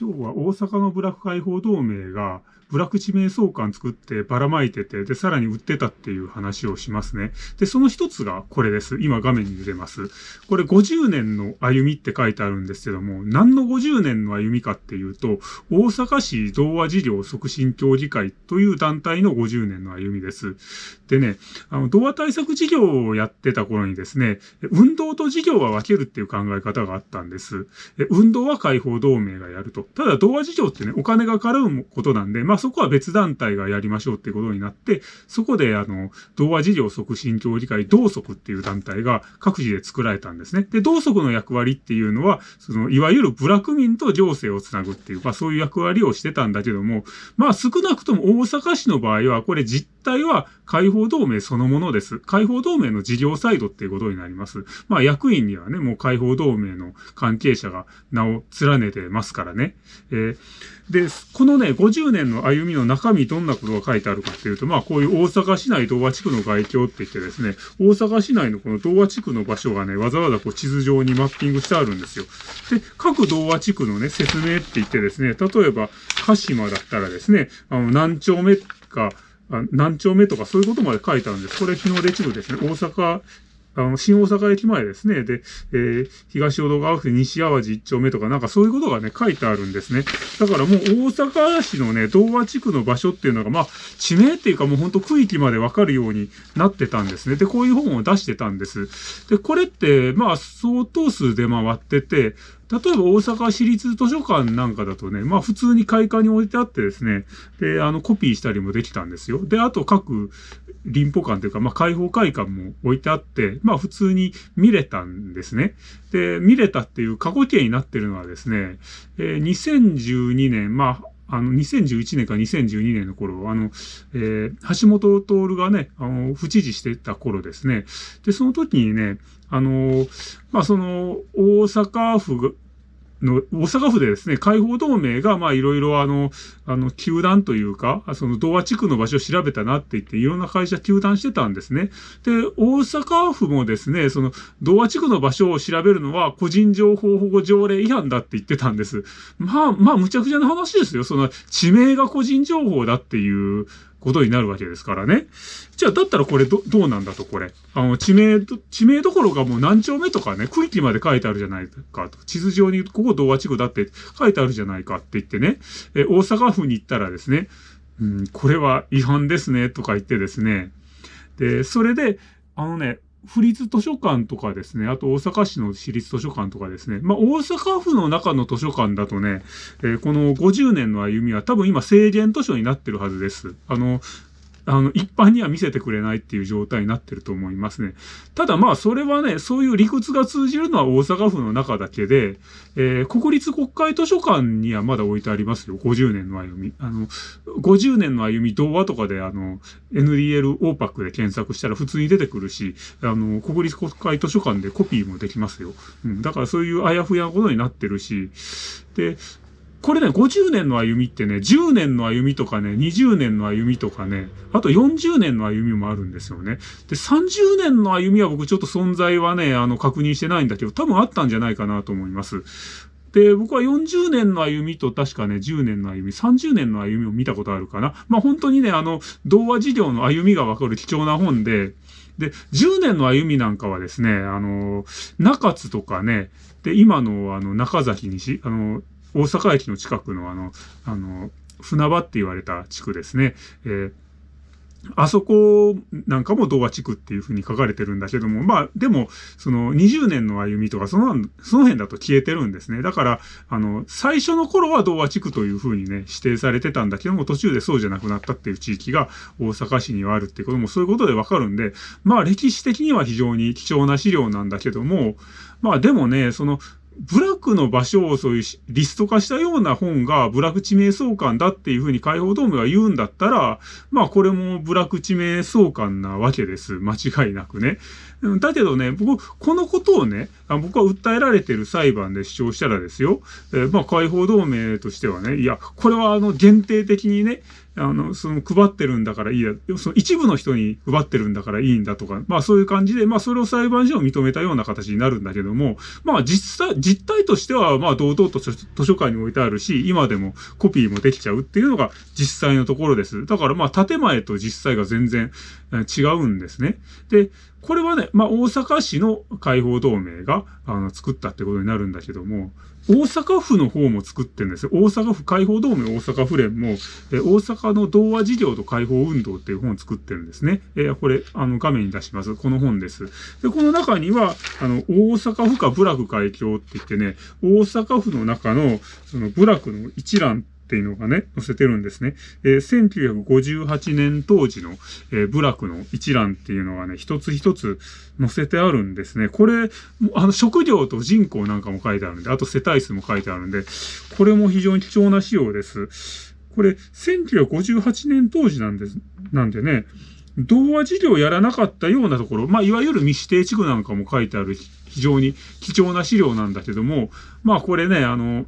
今日は大阪のブラック解放同盟がブラック地名相関作ってばらまいてて、で、さらに売ってたっていう話をしますね。で、その一つがこれです。今画面に出てます。これ50年の歩みって書いてあるんですけども、何の50年の歩みかっていうと、大阪市童話事業促進協議会という団体の50年の歩みです。でね、あの、童話対策事業をやってた頃にですね、運動と事業は分けるっていう考え方があったんです。運動は解放同盟がやると。ただ、童話事業ってね、お金が絡むことなんで、まあそこは別団体がやりましょうってことになって、そこであの、童話事業促進協議会同則っていう団体が各自で作られたんですね。で、同則の役割っていうのは、その、いわゆる部落民と行政をつなぐっていう、まあそういう役割をしてたんだけども、まあ少なくとも大阪市の場合は、これ実態は解放同盟そのものです。解放同盟の事業サイドっていうことになります。まあ役員にはね、もう解放同盟の関係者が名を連ねてますからね。えー、で、このね、50年の歩みの中身どんなことが書いてあるかっていうと、まあこういう大阪市内童話地区の外境って言ってですね、大阪市内のこの童話地区の場所がね、わざわざこう地図上にマッピングしてあるんですよ。で、各童話地区のね、説明って言ってですね、例えば、鹿島だったらですね、あの、何丁目か、何丁目とかそういうことまで書いてあるんです。これ日の出地区ですね。大阪あの、新大阪駅前ですね。で、えー、東淀川区西淡路一丁目とかなんかそういうことがね、書いてあるんですね。だからもう大阪市のね、童話地区の場所っていうのが、まあ、地名っていうかもうほんと区域までわかるようになってたんですね。で、こういう本を出してたんです。で、これって、まあ、相当数で回ってて、例えば大阪市立図書館なんかだとね、まあ普通に開館に置いてあってですね、で、あのコピーしたりもできたんですよ。で、あと各林保館というか、まあ開放会館も置いてあって、まあ普通に見れたんですね。で、見れたっていう過去形になってるのはですね、えー、2012年、まああの、2011年か2012年の頃、あの、えー、橋本徹がね、あの、不知事してた頃ですね。で、その時にね、あの、まあ、その、大阪府の、大阪府でですね、解放同盟が、まあ、いろいろあの、あの、球団というか、その、童話地区の場所を調べたなって言って、いろんな会社球団してたんですね。で、大阪府もですね、その、童話地区の場所を調べるのは、個人情報保護条例違反だって言ってたんです。まあ、まあ、むちゃくちゃな話ですよ。その、地名が個人情報だっていう、ことになるわけですからね。じゃあ、だったらこれど、どうなんだと、これ。あの、地名、地名どころかもう何丁目とかね、区域まで書いてあるじゃないかと。地図上にここ童話地区だって書いてあるじゃないかって言ってね、え、大阪府に行ったらですね、うん、これは違反ですね、とか言ってですね。で、それで、あのね、府立図書館とかですね、あと大阪市の私立図書館とかですね、まあ大阪府の中の図書館だとね、えー、この50年の歩みは多分今制限図書になってるはずです。あの、あの、一般には見せてくれないっていう状態になってると思いますね。ただまあ、それはね、そういう理屈が通じるのは大阪府の中だけで、えー、国立国会図書館にはまだ置いてありますよ。50年の歩み。あの、50年の歩み、童話とかであの、NDL オーパックで検索したら普通に出てくるし、あの、国立国会図書館でコピーもできますよ。うん。だからそういうあやふやなことになってるし、で、これね、50年の歩みってね、10年の歩みとかね、20年の歩みとかね、あと40年の歩みもあるんですよね。で、30年の歩みは僕ちょっと存在はね、あの、確認してないんだけど、多分あったんじゃないかなと思います。で、僕は40年の歩みと確かね、10年の歩み、30年の歩みを見たことあるかな。まあ本当にね、あの、童話事業の歩みがわかる貴重な本で、で、10年の歩みなんかはですね、あの、中津とかね、で、今のあの、中崎西、あの、大阪駅の近くのあの、あの、船場って言われた地区ですね。えーあそこなんかも童話地区っていう風に書かれてるんだけども、まあ、でも、その20年の歩みとか、その、その辺だと消えてるんですね。だから、あの、最初の頃は童話地区という風にね、指定されてたんだけども、途中でそうじゃなくなったっていう地域が大阪市にはあるっていうことも、そういうことでわかるんで、まあ、歴史的には非常に貴重な資料なんだけども、まあ、でもね、その、ブラックの場所をそういうリスト化したような本がブラック地名相関だっていうふうに解放同盟が言うんだったら、まあこれもブラック地名相関なわけです。間違いなくね。だけどね、僕、このことをね、僕は訴えられてる裁判で主張したらですよ、えー、まあ、解放同盟としてはね、いや、これはあの、限定的にね、あの、その配ってるんだからいいや、その一部の人に配ってるんだからいいんだとか、まあそういう感じで、まあそれを裁判所を認めたような形になるんだけども、まあ実際、実態としては、まあ堂々と図書館に置いてあるし、今でもコピーもできちゃうっていうのが実際のところです。だからまあ建前と実際が全然違うんですね。で、これはね、まあ大阪市の解放同盟があの作ったってことになるんだけども、大阪府の方も作ってるんですよ。大阪府解放同盟大阪府連も、え大阪の童話事業と解放運動っていう本を作ってるんですね。えー、これ、あの、画面に出します。この本です。で、この中には、あの、大阪府下部落会長って言ってね、大阪府の中の、その部落の一覧っていうのがね、載せてるんですね。えー、1958年当時の、えー、部落の一覧っていうのがね、一つ一つ載せてあるんですね。これ、あの、職業と人口なんかも書いてあるんで、あと世帯数も書いてあるんで、これも非常に貴重な資料です。これ、1958年当時なんです、なんでね、童話事業やらなかったようなところ、まあ、いわゆる未指定地区なんかも書いてある非常に貴重な資料なんだけども、まあ、これね、あの、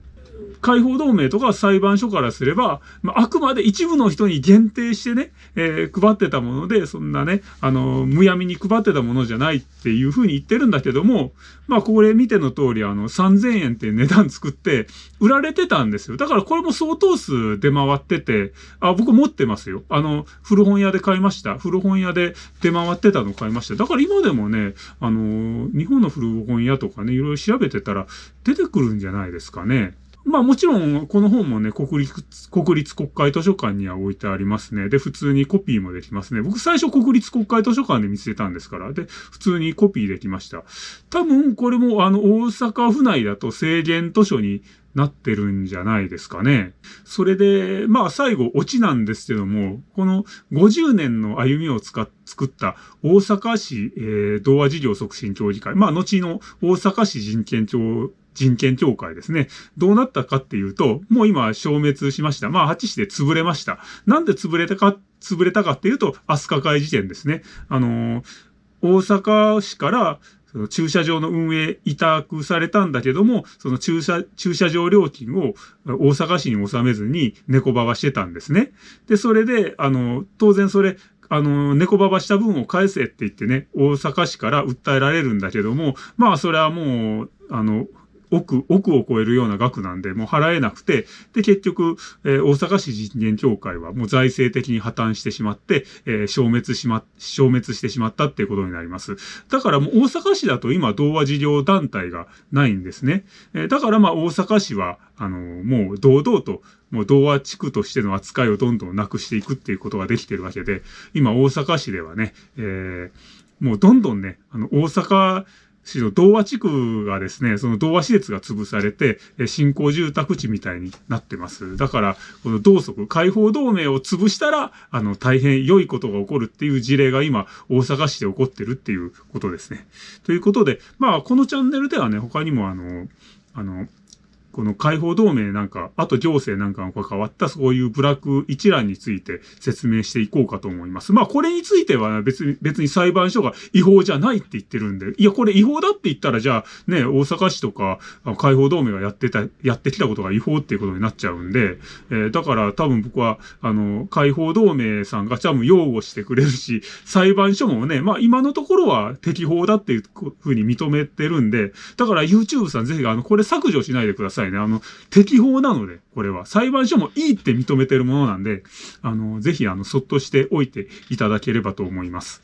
解放同盟とか裁判所からすれば、まあ、あくまで一部の人に限定してね、えー、配ってたもので、そんなね、あの、むやみに配ってたものじゃないっていうふうに言ってるんだけども、まあ、これ見ての通り、あの、3000円って値段作って売られてたんですよ。だからこれも相当数出回ってて、あ、僕持ってますよ。あの、古本屋で買いました。古本屋で出回ってたの買いました。だから今でもね、あの、日本の古本屋とかね、いろいろ調べてたら出てくるんじゃないですかね。まあもちろん、この本もね、国立、国立国会図書館には置いてありますね。で、普通にコピーもできますね。僕最初国立国会図書館で見つけたんですから。で、普通にコピーできました。多分、これもあの、大阪府内だと制限図書になってるんじゃないですかね。それで、まあ最後、オチなんですけども、この50年の歩みを使っ作った大阪市、えー、童話事業促進協議会、まあ後の大阪市人権庁人権協会ですね。どうなったかっていうと、もう今消滅しました。まあ、八市で潰れました。なんで潰れたか、潰れたかっていうと、飛鳥会事件ですね。あのー、大阪市からその駐車場の運営委託されたんだけども、その駐車、駐車場料金を大阪市に納めずに猫ばばしてたんですね。で、それで、あの、当然それ、あの、猫ばばした分を返せって言ってね、大阪市から訴えられるんだけども、まあ、それはもう、あの、億、億を超えるような額なんで、もう払えなくて、で、結局、えー、大阪市人権協会はもう財政的に破綻してしまって、えー、消滅しま、消滅してしまったっていうことになります。だからもう大阪市だと今、童話事業団体がないんですね。えー、だからまあ大阪市は、あのもう堂々と、もう童話地区としての扱いをどんどんなくしていくっていうことができてるわけで、今大阪市ではね、えー、もうどんどんね、あの、大阪市の童話地区がですね、その童話施設が潰されて、新興住宅地みたいになってます。だから、この同族、解放同盟を潰したら、あの、大変良いことが起こるっていう事例が今、大阪市で起こってるっていうことですね。ということで、まあ、このチャンネルではね、他にもあの、あの、この解放同盟なんか、あと行政なんかが関わったそういう部落一覧について説明していこうかと思います。まあこれについては別に、別に裁判所が違法じゃないって言ってるんで、いやこれ違法だって言ったらじゃあね、大阪市とか解放同盟がやってた、やってきたことが違法っていうことになっちゃうんで、えー、だから多分僕は、あの、解放同盟さんが多分擁護してくれるし、裁判所もね、まあ今のところは適法だっていうふうに認めてるんで、だから YouTube さんぜひあの、これ削除しないでください。いね。あの、適法なので、これは。裁判所もいいって認めてるものなんで、あの、ぜひ、あの、そっとしておいていただければと思います。